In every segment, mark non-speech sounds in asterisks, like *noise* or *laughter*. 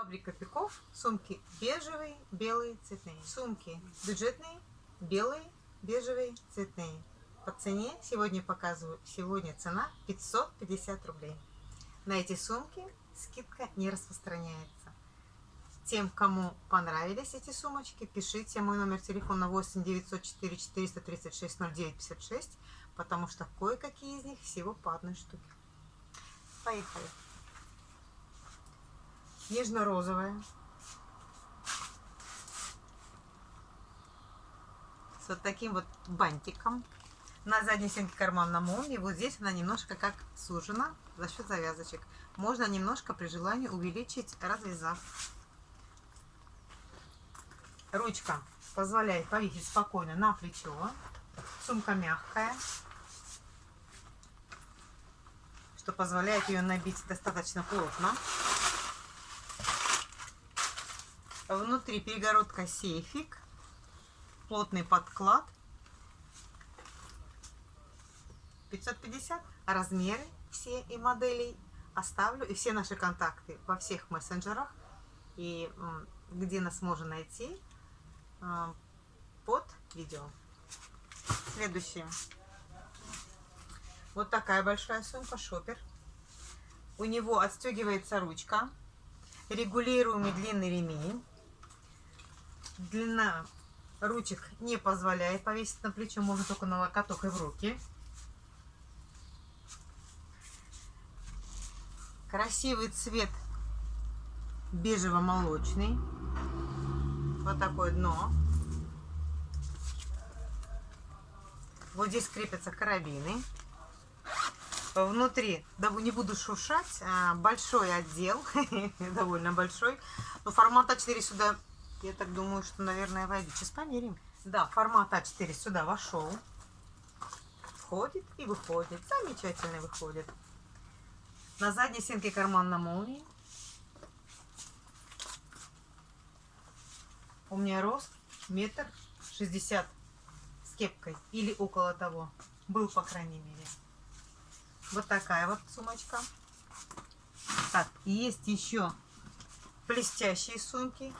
Фабрика Пиков. Сумки бежевые, белые, цветные. Сумки бюджетные, белые, бежевые, цветные. По цене сегодня показываю. Сегодня цена 550 рублей. На эти сумки скидка не распространяется. Тем, кому понравились эти сумочки, пишите мой номер телефона 8 904 436 09 56, потому что кое-какие из них всего по одной штуке. Поехали нежно-розовая. С вот таким вот бантиком. На задней стенке карман на молнии. Вот здесь она немножко как сужена за счет завязочек. Можно немножко при желании увеличить, развязав. Ручка позволяет повесить спокойно на плечо. Сумка мягкая, что позволяет ее набить достаточно плотно. Внутри перегородка сейфик, плотный подклад. 550. Размеры все и моделей оставлю. И все наши контакты во всех мессенджерах. И где нас можно найти а, под видео. Следующее. Вот такая большая сумка, шопер. У него отстегивается ручка. Регулируемый длинный ремень длина ручек не позволяет повесить на плечо, можно только на локоток и в руки. Красивый цвет бежево-молочный. Вот такое дно. Вот здесь крепятся карабины. Внутри, да не буду шуршать, а, большой отдел, *laughs* довольно большой. Но формат А4 сюда я так думаю, что, наверное, войдет. Сейчас померим. Да, формат А4 сюда вошел. Входит и выходит. Замечательно выходит. На задней стенке карман на молнии. У меня рост метр шестьдесят с кепкой. Или около того. Был, по крайней мере. Вот такая вот сумочка. Так, есть еще блестящие сумки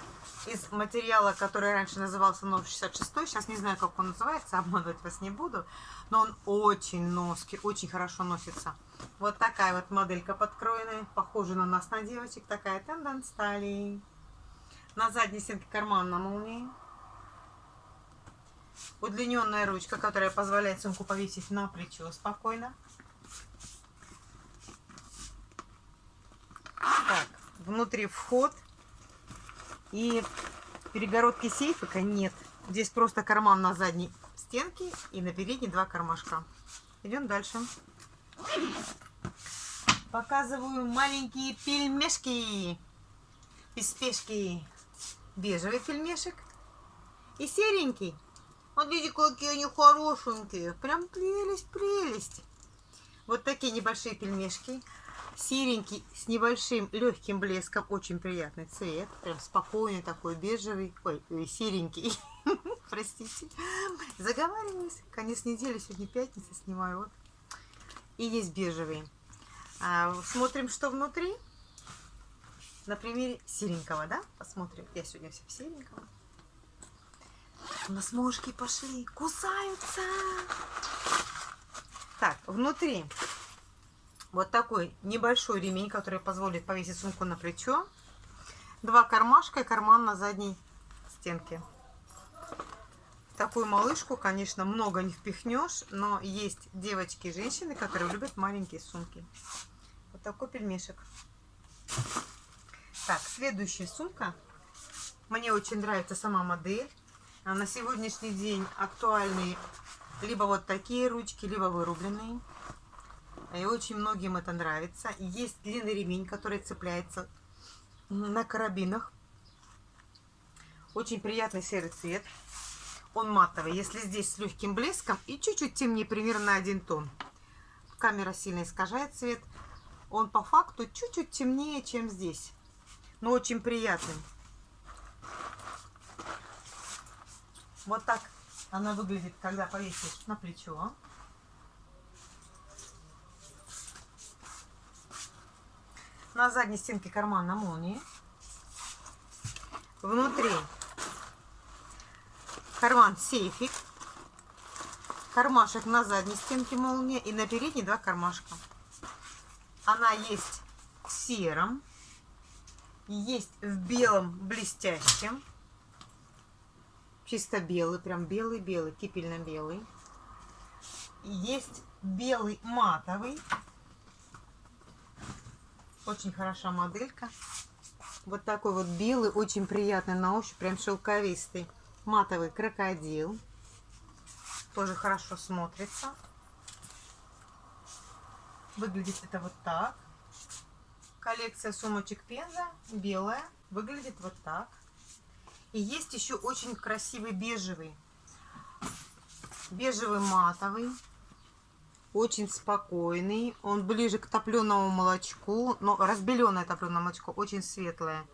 из материала, который раньше назывался номер 66. Сейчас не знаю, как он называется, обманывать вас не буду. Но он очень носки, очень хорошо носится. Вот такая вот моделька подкроенная, похожа на нас, на девочек. Такая тенденс стали. На задней стенке карман на молнии. Удлиненная ручка, которая позволяет сумку повесить на плечо спокойно. Так, внутри вход и перегородки сейфика нет. Здесь просто карман на задней стенке и на передней два кармашка. Идем дальше. Показываю маленькие пельмешки. Без спешки. Бежевый пельмешек. И серенький. Видите, какие они хорошенькие. Прям прелесть, прелесть. Вот такие небольшие пельмешки. Серенький с небольшим легким блеском, очень приятный цвет, прям спокойный такой бежевый, ой, э, серенький, *laughs* простите, заговариваюсь, конец недели, сегодня пятница, снимаю, вот, и есть бежевый. А, смотрим, что внутри, на примере серенького, да, посмотрим, я сегодня вся в сереньком. У нас мошки пошли, кусаются. Так, внутри вот такой небольшой ремень, который позволит повесить сумку на плечо. Два кармашка и карман на задней стенке. такую малышку, конечно, много не впихнешь, но есть девочки и женщины, которые любят маленькие сумки. Вот такой пельмешек. Так, следующая сумка. Мне очень нравится сама модель. А на сегодняшний день актуальны либо вот такие ручки, либо вырубленные. И очень многим это нравится. Есть длинный ремень, который цепляется на карабинах. Очень приятный серый цвет. Он матовый. Если здесь с легким блеском и чуть-чуть темнее, примерно один тон. Камера сильно искажает цвет. Он по факту чуть-чуть темнее, чем здесь. Но очень приятный. Вот так она выглядит, когда повесишь на плечо. На задней стенке карман на молнии. Внутри карман сейфик. Кармашек на задней стенке молния и на передней два кармашка. Она есть в сером, есть в белом блестящем. Чисто белый, прям белый-белый, кипельно-белый. Есть белый матовый. Очень хороша моделька. Вот такой вот белый, очень приятный на ощупь, прям шелковистый. Матовый крокодил. Тоже хорошо смотрится. Выглядит это вот так. Коллекция сумочек Пенза, белая. Выглядит вот так. И есть еще очень красивый бежевый. Бежевый матовый. Очень спокойный. Он ближе к топленому молочку. Но разбеленное топленое молочко. Очень светлое.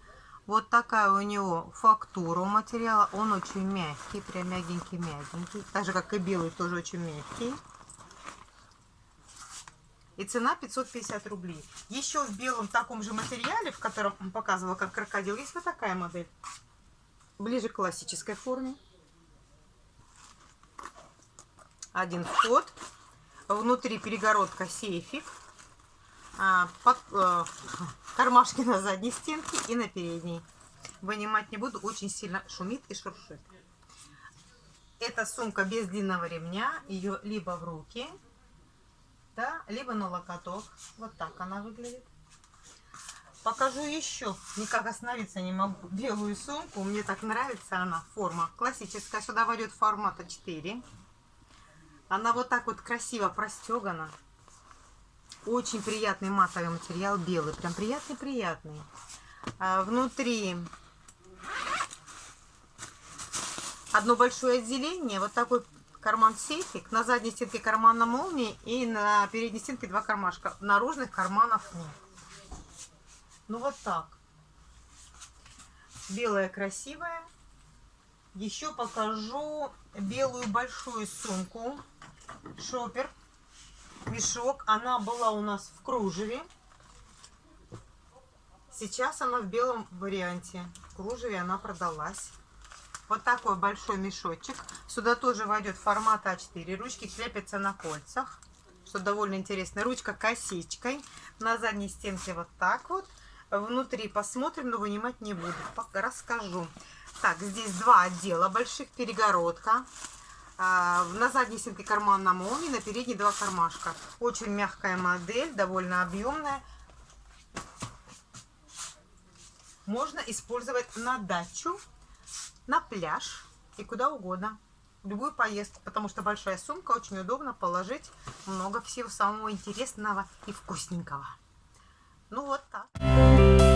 Вот такая у него фактура у материала. Он очень мягкий. Прям мягенький-мягенький. Так же, как и белый, тоже очень мягкий. И цена 550 рублей. Еще в белом таком же материале, в котором показывала как крокодил, есть вот такая модель ближе к классической форме. Один вход. Внутри перегородка сейфик. А, под, э, *laughs* кармашки на задней стенке и на передней. Вынимать не буду, очень сильно шумит и шуршит. Это сумка без длинного ремня. Ее либо в руки, да, либо на локоток. Вот так она выглядит. Покажу еще. Никак остановиться не могу. Белую сумку. Мне так нравится она. Форма классическая. Сюда войдет формата 4. Она вот так вот красиво простегана. Очень приятный матовый материал. Белый. Прям приятный-приятный. А внутри одно большое отделение. Вот такой карман-сейфик. На задней стенке карман на молнии. И на передней стенке два кармашка. Наружных карманов нет. Ну вот так. Белая красивая. Еще покажу белую большую сумку. Шопер. Мешок. Она была у нас в кружеве. Сейчас она в белом варианте. В кружеве она продалась. Вот такой большой мешочек. Сюда тоже войдет формат А4. Ручки крепятся на кольцах. Что довольно интересно. Ручка косичкой. На задней стенке вот так вот. Внутри посмотрим, но вынимать не буду. Пока расскажу. Так, здесь два отдела больших, перегородка. А, на задней стенке карман на молнии, на передней два кармашка. Очень мягкая модель, довольно объемная. Можно использовать на дачу, на пляж и куда угодно. Любую поездку, потому что большая сумка, очень удобно положить много всего самого интересного и вкусненького. Ну вот так.